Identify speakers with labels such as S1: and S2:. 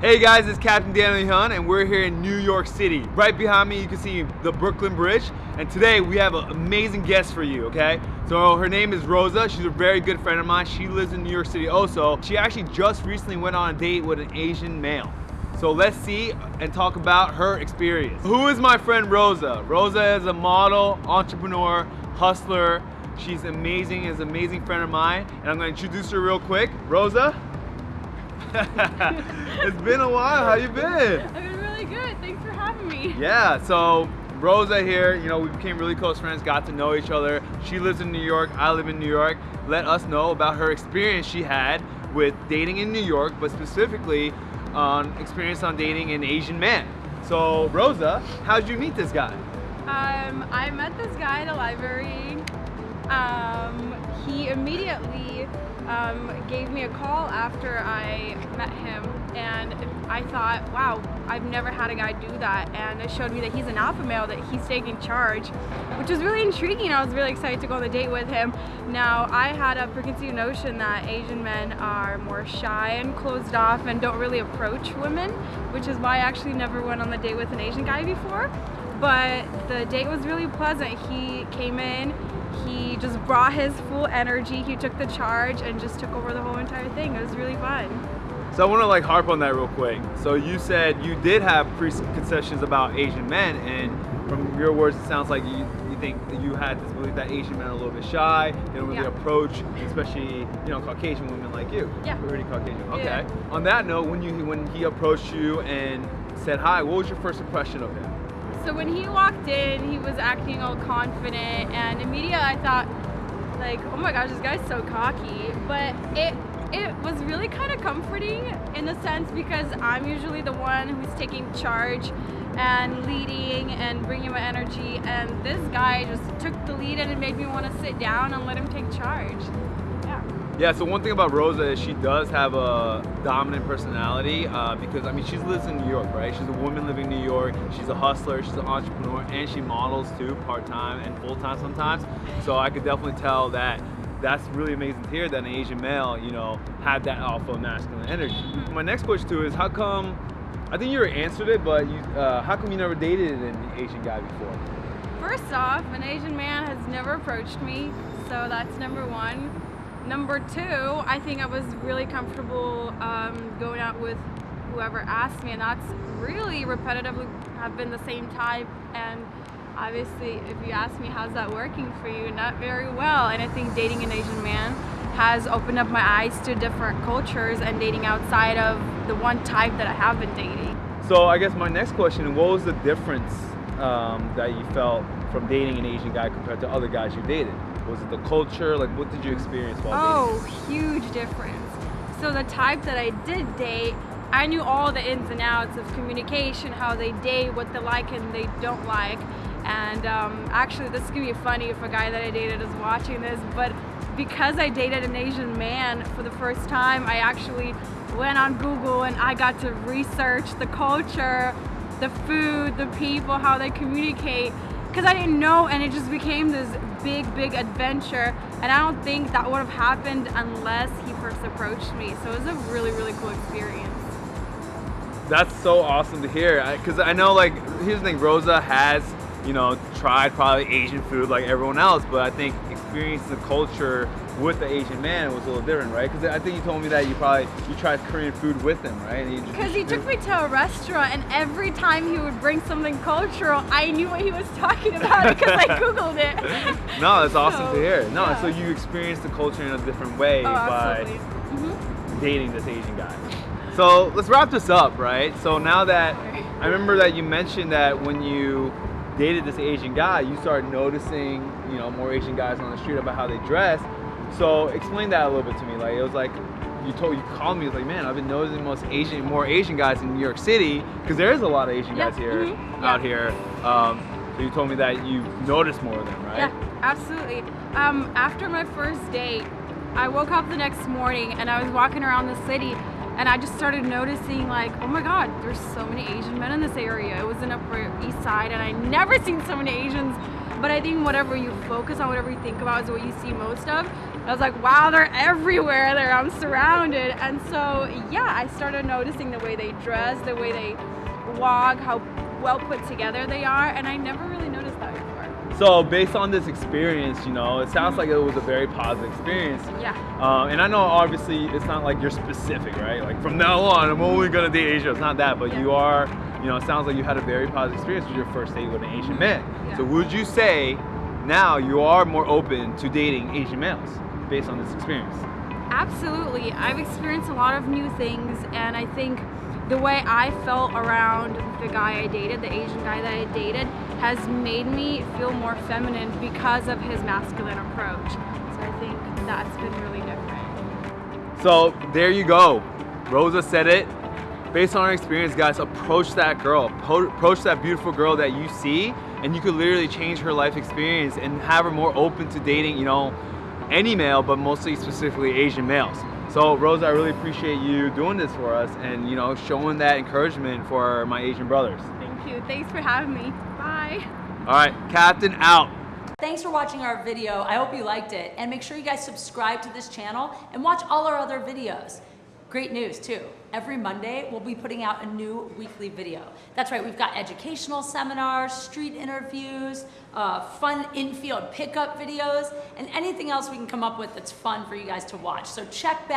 S1: Hey guys, it's Captain Daniel Hyun and we're here in New York City. Right behind me you can see the Brooklyn Bridge and today we have an amazing guest for you, okay? So her name is Rosa, she's a very good friend of mine. She lives in New York City also. She actually just recently went on a date with an Asian male. So let's see and talk about her experience. Who is my friend Rosa? Rosa is a model, entrepreneur, hustler. She's amazing, is an amazing friend of mine and I'm gonna introduce her real quick. Rosa? it's been a while. How you been?
S2: I've been really good. Thanks for having me.
S1: Yeah. So Rosa here, you know, we became really close friends, got to know each other. She lives in New York. I live in New York. Let us know about her experience she had with dating in New York, but specifically on experience on dating an Asian man. So Rosa, how'd you meet this guy?
S2: Um, I met this guy at a library. Um, he immediately um, gave me a call after I met him and I thought, wow, I've never had a guy do that and it showed me that he's an alpha male, that he's taking charge, which was really intriguing. I was really excited to go on the date with him. Now, I had a preconceived notion that Asian men are more shy and closed off and don't really approach women, which is why I actually never went on the date with an Asian guy before. But the date was really pleasant. He came in, he just brought his full energy, he took the charge and just took over the whole entire thing. It was really fun.
S1: So I want to like harp on that real quick. So you said you did have preconceptions about Asian men and from your words it sounds like you, you think you had this belief that Asian men are a little bit shy, they don't really
S2: Yeah.
S1: approach, especially you know Caucasian women like you.
S2: Yeah.
S1: Pretty Caucasian. Okay.
S2: Yeah.
S1: On that note, when you when he approached you and said hi, what was your first impression of him?
S2: So when he walked in, he was acting all confident, and immediately I thought, like, oh my gosh, this guy's so cocky. But it it was really kind of comforting in a sense because I'm usually the one who's taking charge and leading and bringing my energy, and this guy just took the lead and it made me want to sit down and let him take charge. Yeah.
S1: So one thing about Rosa is she does have a dominant personality uh, because, I mean, she lives in New York, right? She's a woman living in New York. She's a hustler, she's an entrepreneur, and she models too, part-time and full-time sometimes. So I could definitely tell that that's really amazing to hear that an Asian male, you know, had that alpha masculine energy. My next question too is how come, I think you already answered it, but you, uh, how come you never dated an Asian guy before?
S2: First off, an Asian man has never approached me, so that's number one. Number two, I think I was really comfortable um, going out with whoever asked me, and that's really repetitively have been the same type. And obviously, if you ask me, how's that working for you? Not very well. And I think dating an Asian man has opened up my eyes to different cultures and dating outside of the one type that I have been dating.
S1: So I guess my next question, what was the difference um, that you felt from dating an Asian guy compared to other guys you dated? Was it the culture? Like what did you experience while
S2: Oh, huge difference. So the type that I did date, I knew all the ins and outs of communication, how they date, what they like and they don't like. And um, actually, this is gonna be funny if a guy that I dated is watching this, but because I dated an Asian man for the first time, I actually went on Google and I got to research the culture, the food, the people, how they communicate, because I didn't know, and it just became this big, big adventure. And I don't think that would have happened unless he first approached me. So it was a really, really cool experience.
S1: That's so awesome to hear. Because I, know, like, here's the thing: Rosa has, you know, tried probably Asian food like everyone else, but I think experiencing the culture with the Asian man it was a little different, right? Because I think you told me that you probably you tried Korean food with him, right? And you just-
S2: Because he took me to a restaurant, and every time he would bring something cultural, I knew what he was talking about because I Googled it.
S1: No, that's awesome
S2: So,
S1: to hear. No,
S2: yeah.
S1: so you experienced the culture in a different way
S2: Oh,
S1: by
S2: absolutely. Mhm.
S1: dating this Asian guy. So let's wrap this up, right? So now that I remember that you mentioned that when you dated this Asian guy, you started noticing, you know, more Asian guys on the street about how they dress. So explain that a little bit to me. Like it was like you told you called me. It was like, man, I've been noticing most Asian, more Asian guys in New York City because there is a lot of Asian
S2: Yeah,
S1: guys here,
S2: mhm,
S1: out
S2: yeah.
S1: here. Um, so you told me that you noticed more of them, right?
S2: Yeah, absolutely. Um, after my first date, I woke up the next morning and I was walking around the city and I just started noticing like, oh my God, there's so many Asian men in this area. It was in Upper East Side and I never seen so many Asians but I think whatever you focus on, whatever you think about is what you see most of. I was like, wow, they're everywhere. There, I'm surrounded. And so, yeah, I started noticing the way they dress, the way they walk, how well put together they are, and I never really noticed that before.
S1: So based on this experience, you know, it sounds like it was a very positive experience.
S2: Yeah.
S1: Um, and I know obviously it's not like you're specific, right? Like from now on, I'm only gonna date Asian. It's not that, but
S2: Yeah.
S1: you are, you know, it sounds like you had a very positive experience with your first date with an Asian mm-hmm. man.
S2: Yeah.
S1: So would you say now you are more open to dating Asian males based on this experience?
S2: Absolutely. I've experienced a lot of new things, and I think the way I felt around the guy I dated, the Asian guy that I dated, has made me feel more feminine because of his masculine approach. So I think that's been really different.
S1: So there you go. Rosa said it. Based on our experience, guys, approach that girl. Approach that beautiful girl that you see, and you could literally change her life experience and have her more open to dating, you know, any male, but mostly specifically Asian males. So Rosa, I really appreciate you doing this for us and you know showing that encouragement for my Asian brothers.
S2: Thank you. Thanks for having me. Bye.
S1: All right, Captain out.
S3: Thanks for watching our video. I hope you liked it. And make sure you guys subscribe to this channel and watch all our other videos. Great news too. Every Monday, we'll be putting out a new weekly video. That's right, we've got educational seminars, street interviews, uh, fun infield pickup videos, and anything else we can come up with that's fun for you guys to watch. So check back.